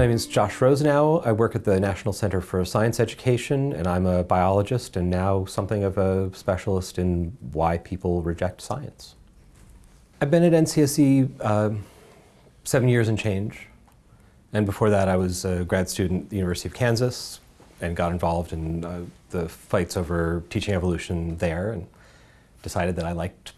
My name is Josh Rosenau. I work at the National Center for Science Education, and I'm a biologist and now something of a specialist in why people reject science. I've been at NCSE uh, seven years and change. And before that, I was a grad student at the University of Kansas and got involved in uh, the fights over teaching evolution there and decided that I liked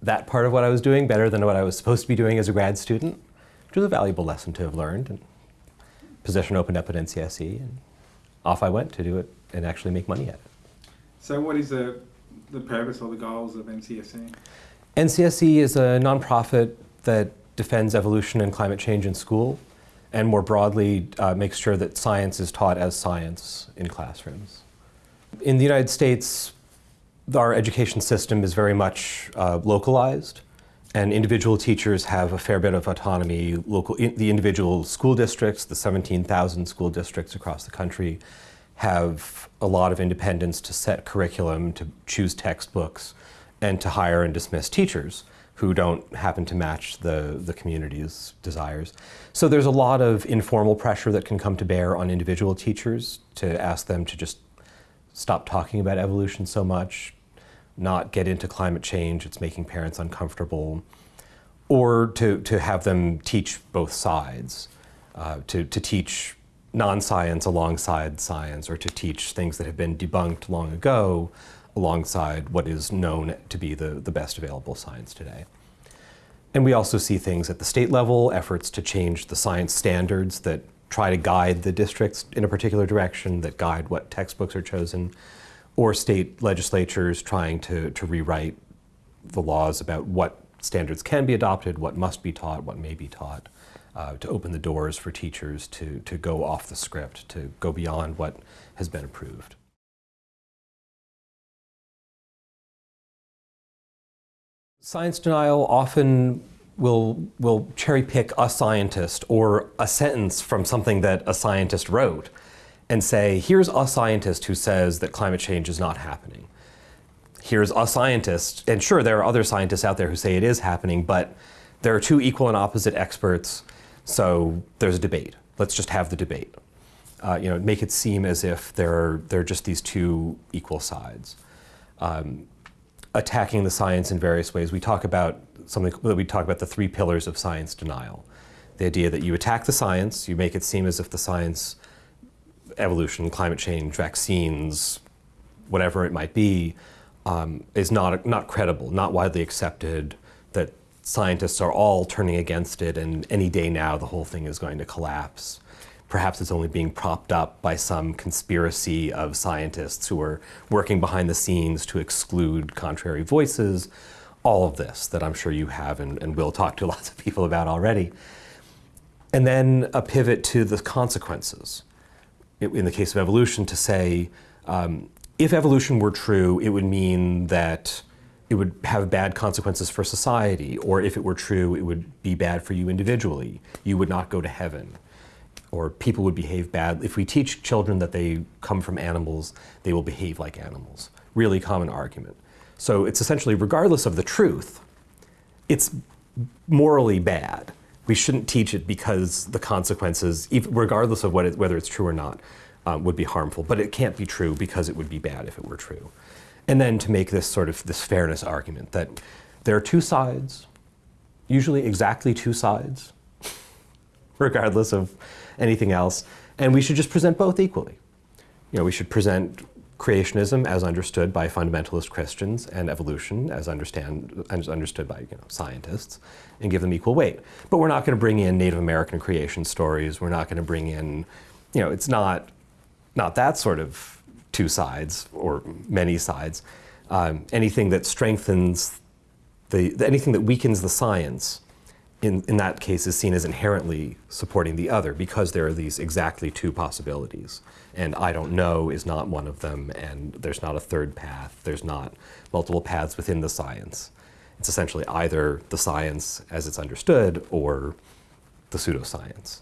that part of what I was doing better than what I was supposed to be doing as a grad student, which was a valuable lesson to have learned. And position opened up at NCSE, and off I went to do it and actually make money at it. So what is the, the purpose or the goals of NCSE? NCSE is a nonprofit that defends evolution and climate change in school and more broadly uh, makes sure that science is taught as science in classrooms. In the United States, our education system is very much uh, localized and individual teachers have a fair bit of autonomy. Local, in, the individual school districts, the 17,000 school districts across the country, have a lot of independence to set curriculum, to choose textbooks, and to hire and dismiss teachers who don't happen to match the, the community's desires. So there's a lot of informal pressure that can come to bear on individual teachers to ask them to just stop talking about evolution so much, not get into climate change, it's making parents uncomfortable, or to, to have them teach both sides, uh, to, to teach non-science alongside science, or to teach things that have been debunked long ago alongside what is known to be the, the best available science today. And we also see things at the state level, efforts to change the science standards that try to guide the districts in a particular direction, that guide what textbooks are chosen, or state legislatures trying to, to rewrite the laws about what standards can be adopted, what must be taught, what may be taught, uh, to open the doors for teachers to, to go off the script, to go beyond what has been approved. Science denial often will, will cherry pick a scientist or a sentence from something that a scientist wrote and say, here's a scientist who says that climate change is not happening. Here's a scientist, and sure, there are other scientists out there who say it is happening, but there are two equal and opposite experts, so there's a debate. Let's just have the debate. Uh, you know, make it seem as if there are, there are just these two equal sides. Um, attacking the science in various ways. We talk about something that we talk about the three pillars of science denial. The idea that you attack the science, you make it seem as if the science, evolution, climate change, vaccines, whatever it might be, um, is not, not credible, not widely accepted, that scientists are all turning against it and any day now the whole thing is going to collapse. Perhaps it's only being propped up by some conspiracy of scientists who are working behind the scenes to exclude contrary voices. All of this that I'm sure you have and, and will talk to lots of people about already. And then a pivot to the consequences. In the case of evolution, to say, um, if evolution were true, it would mean that it would have bad consequences for society, or if it were true, it would be bad for you individually. You would not go to heaven or people would behave bad. If we teach children that they come from animals, they will behave like animals. Really common argument. So it's essentially, regardless of the truth, it's morally bad. We shouldn't teach it because the consequences, regardless of it, whether it's true or not, um, would be harmful. But it can't be true because it would be bad if it were true. And then to make this sort of this fairness argument that there are two sides, usually exactly two sides, regardless of anything else, and we should just present both equally. You know, we should present creationism as understood by fundamentalist Christians and evolution as, understand, as understood by you know, scientists and give them equal weight. But we're not going to bring in Native American creation stories. We're not going to bring in, you know, it's not, not that sort of two sides or many sides. Um, anything that strengthens the, anything that weakens the science in, in that case is seen as inherently supporting the other because there are these exactly two possibilities. And I don't know is not one of them, and there's not a third path. There's not multiple paths within the science. It's essentially either the science as it's understood or the pseudoscience.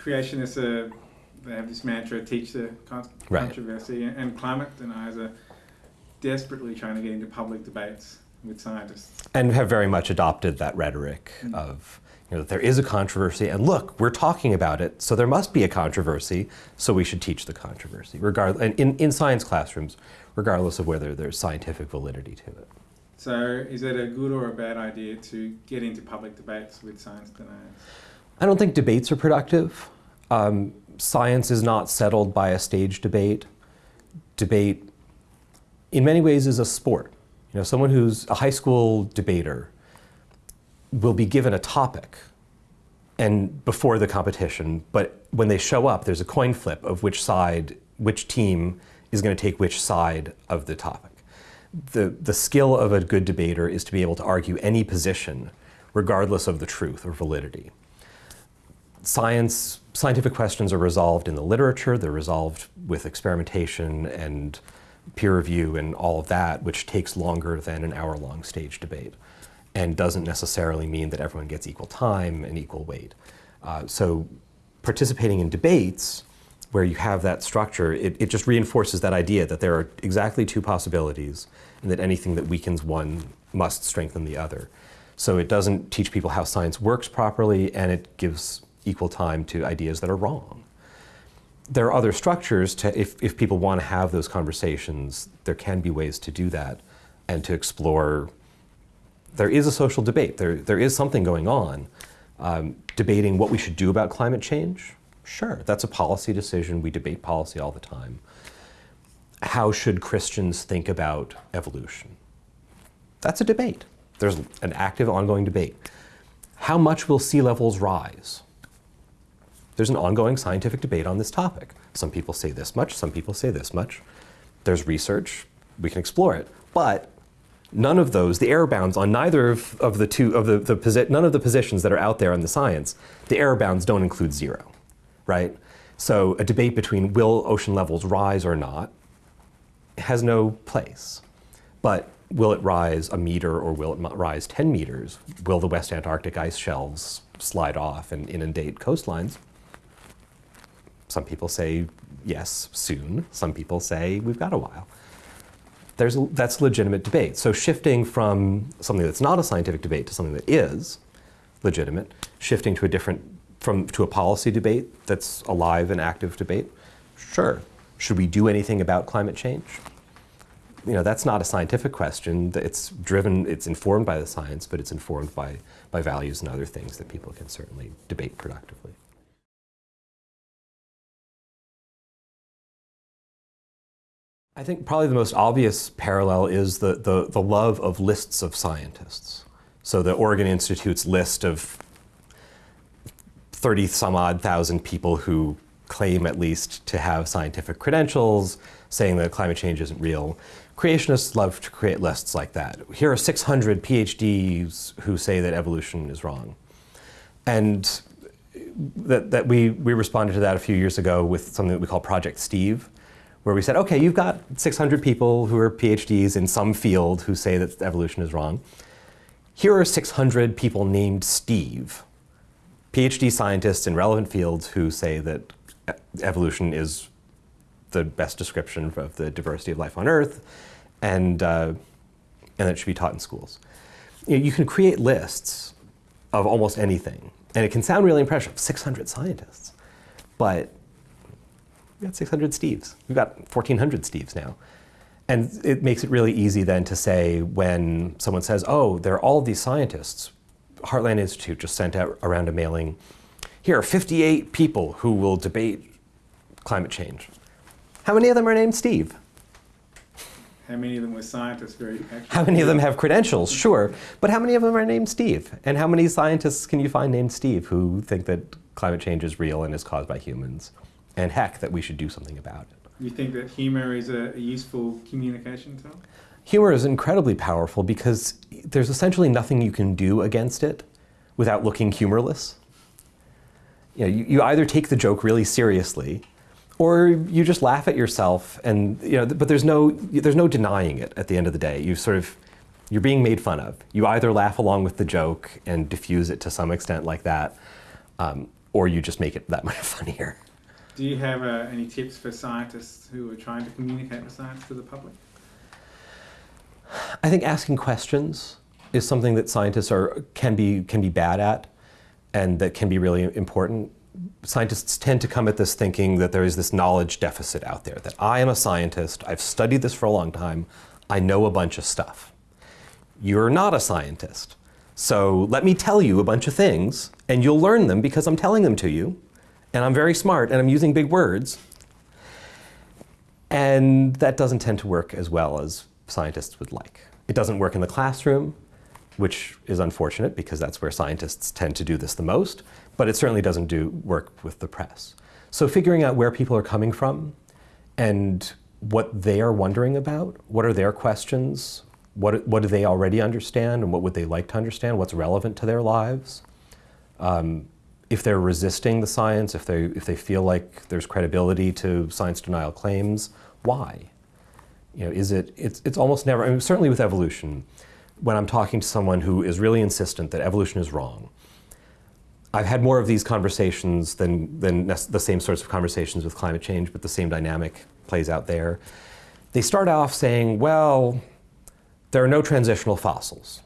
Creationists, uh, they have this mantra, teach the con right. controversy, and climate deniers are desperately trying to get into public debates with scientists. And have very much adopted that rhetoric mm. of You know, that there is a controversy, and look, we're talking about it, so there must be a controversy, so we should teach the controversy, regardless, and in, in science classrooms, regardless of whether there's scientific validity to it. So, is it a good or a bad idea to get into public debates with science deniers? I don't think debates are productive. Um, science is not settled by a stage debate. Debate, in many ways, is a sport. You know, someone who's a high school debater will be given a topic and before the competition, but when they show up, there's a coin flip of which side, which team is going to take which side of the topic. The, the skill of a good debater is to be able to argue any position regardless of the truth or validity. Science, scientific questions are resolved in the literature, they're resolved with experimentation and peer review and all of that, which takes longer than an hour-long stage debate and doesn't necessarily mean that everyone gets equal time and equal weight. Uh, so participating in debates where you have that structure, it, it just reinforces that idea that there are exactly two possibilities and that anything that weakens one must strengthen the other. So it doesn't teach people how science works properly and it gives equal time to ideas that are wrong. There are other structures to, if, if people want to have those conversations, there can be ways to do that and to explore there is a social debate. There, there is something going on. Um, debating what we should do about climate change, sure, that's a policy decision. We debate policy all the time. How should Christians think about evolution? That's a debate. There's an active, ongoing debate. How much will sea levels rise? There's an ongoing scientific debate on this topic. Some people say this much, some people say this much. There's research, we can explore it. But none of those, the error bounds on neither of, of the two, of the, the none of the positions that are out there in the science, the error bounds don't include zero, right? So a debate between will ocean levels rise or not has no place. But will it rise a meter or will it rise 10 meters? Will the West Antarctic ice shelves slide off and inundate coastlines? Some people say yes, soon. Some people say we've got a while there's, that's legitimate debate. So shifting from something that's not a scientific debate to something that is legitimate, shifting to a different, from, to a policy debate that's alive and active debate, sure. Should we do anything about climate change? You know, that's not a scientific question. It's driven, it's informed by the science, but it's informed by, by values and other things that people can certainly debate productively. I think probably the most obvious parallel is the, the, the love of lists of scientists. So the Oregon Institute's list of 30 some odd thousand people who claim at least to have scientific credentials saying that climate change isn't real. Creationists love to create lists like that. Here are 600 PhDs who say that evolution is wrong. And that, that we, we responded to that a few years ago with something that we call Project Steve, where we said, okay, you've got 600 people who are PhDs in some field who say that evolution is wrong. Here are 600 people named Steve, PhD scientists in relevant fields who say that evolution is the best description of the diversity of life on Earth, and, uh, and that it should be taught in schools. You, know, you can create lists of almost anything, and it can sound really impressive, 600 scientists, but we got 600 Steves. We've got 1,400 Steves now. And it makes it really easy then to say when someone says, oh, there are all these scientists. Heartland Institute just sent out around a mailing, here are 58 people who will debate climate change. How many of them are named Steve? How many of them were scientists? Very how many of them have credentials? Sure. But how many of them are named Steve? And how many scientists can you find named Steve who think that climate change is real and is caused by humans? And heck, that we should do something about it. You think that humor is a, a useful communication tool? Humor is incredibly powerful because there's essentially nothing you can do against it without looking humorless. You, know, you, you either take the joke really seriously or you just laugh at yourself and you know but there's no there's no denying it at the end of the day you sort of you're being made fun of you either laugh along with the joke and diffuse it to some extent like that um, or you just make it that much funnier do you have uh, any tips for scientists who are trying to communicate the science to the public? I think asking questions is something that scientists are, can, be, can be bad at. and that can be really important. Scientists tend to come at this thinking that there is this knowledge deficit out there, that I am a scientist, I've studied this for a long time, I know a bunch of stuff. You're not a scientist. So let me tell you a bunch of things, and you'll learn them because I'm telling them to you, and I'm very smart, and I'm using big words. And that doesn't tend to work as well as scientists would like. It doesn't work in the classroom, which is unfortunate because that's where scientists tend to do this the most, but it certainly doesn't do work with the press. So figuring out where people are coming from and what they are wondering about, what are their questions, what, what do they already understand and what would they like to understand, what's relevant to their lives. Um, if they're resisting the science, if they, if they feel like there's credibility to science denial claims, why? You know, is it, it's, it's almost never, I mean, certainly with evolution, when I'm talking to someone who is really insistent that evolution is wrong, I've had more of these conversations than, than the same sorts of conversations with climate change, but the same dynamic plays out there. They start off saying, well, there are no transitional fossils.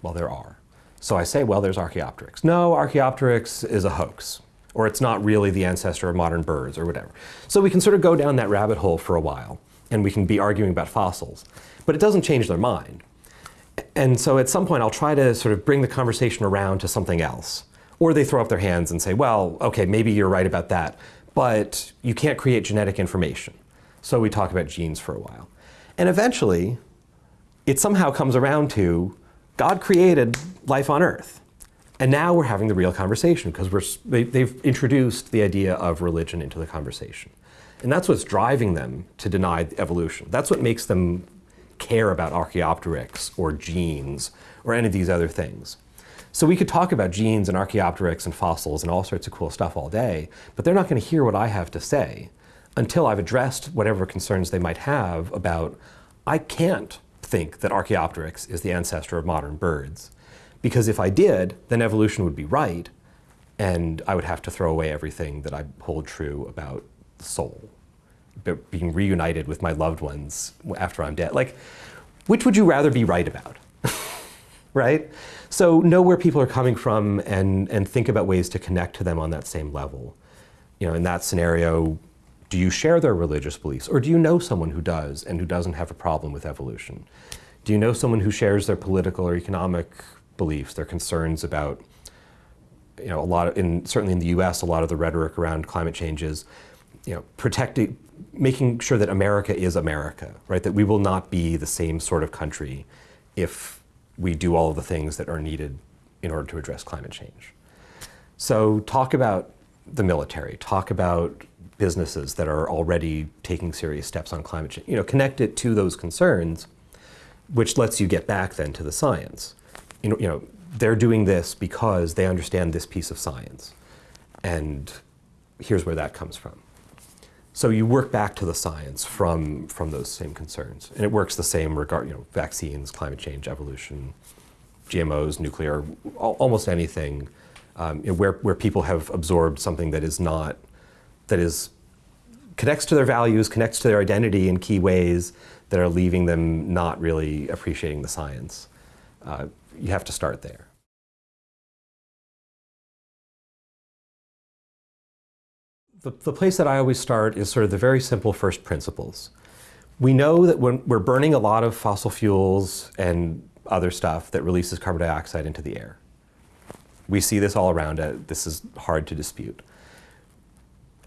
Well, there are. So I say, well, there's Archaeopteryx. No, Archaeopteryx is a hoax, or it's not really the ancestor of modern birds, or whatever. So we can sort of go down that rabbit hole for a while, and we can be arguing about fossils. But it doesn't change their mind. And so at some point, I'll try to sort of bring the conversation around to something else. Or they throw up their hands and say, well, okay, maybe you're right about that, but you can't create genetic information. So we talk about genes for a while. And eventually, it somehow comes around to God created life on Earth. And now we're having the real conversation because we're, they, they've introduced the idea of religion into the conversation. And that's what's driving them to deny evolution. That's what makes them care about Archaeopteryx or genes or any of these other things. So we could talk about genes and Archaeopteryx and fossils and all sorts of cool stuff all day, but they're not going to hear what I have to say until I've addressed whatever concerns they might have about, I can't think that Archaeopteryx is the ancestor of modern birds. Because if I did, then evolution would be right, and I would have to throw away everything that I hold true about the soul, being reunited with my loved ones after I'm dead. Like, which would you rather be right about? right? So know where people are coming from and, and think about ways to connect to them on that same level. You know, in that scenario, do you share their religious beliefs? Or do you know someone who does and who doesn't have a problem with evolution? Do you know someone who shares their political or economic beliefs, their concerns about, you know, a lot of, in, certainly in the US, a lot of the rhetoric around climate change is, you know, protecting, making sure that America is America, right? That we will not be the same sort of country if we do all of the things that are needed in order to address climate change. So talk about the military, talk about businesses that are already taking serious steps on climate change. You know, connect it to those concerns, which lets you get back then to the science. You know, you know, they're doing this because they understand this piece of science. And here's where that comes from. So you work back to the science from, from those same concerns. And it works the same regard, you know, vaccines, climate change, evolution, GMOs, nuclear, almost anything um, you know, where, where people have absorbed something that is not that is connects to their values, connects to their identity in key ways that are leaving them not really appreciating the science. Uh, you have to start there. The, the place that I always start is sort of the very simple first principles. We know that when we're burning a lot of fossil fuels and other stuff that releases carbon dioxide into the air. We see this all around. This is hard to dispute.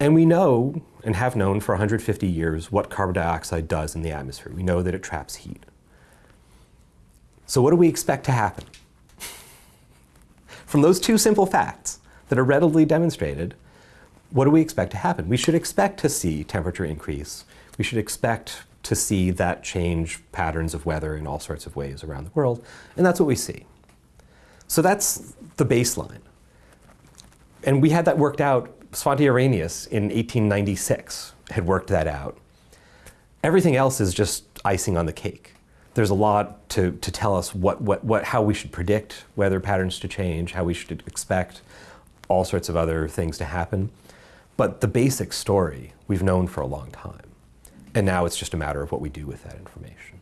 And we know, and have known for 150 years, what carbon dioxide does in the atmosphere. We know that it traps heat. So what do we expect to happen? From those two simple facts that are readily demonstrated, what do we expect to happen? We should expect to see temperature increase. We should expect to see that change patterns of weather in all sorts of ways around the world. And that's what we see. So that's the baseline. And we had that worked out Svante Arrhenius in 1896 had worked that out. Everything else is just icing on the cake. There's a lot to, to tell us what, what, what, how we should predict weather patterns to change, how we should expect all sorts of other things to happen. But the basic story we've known for a long time. And now it's just a matter of what we do with that information.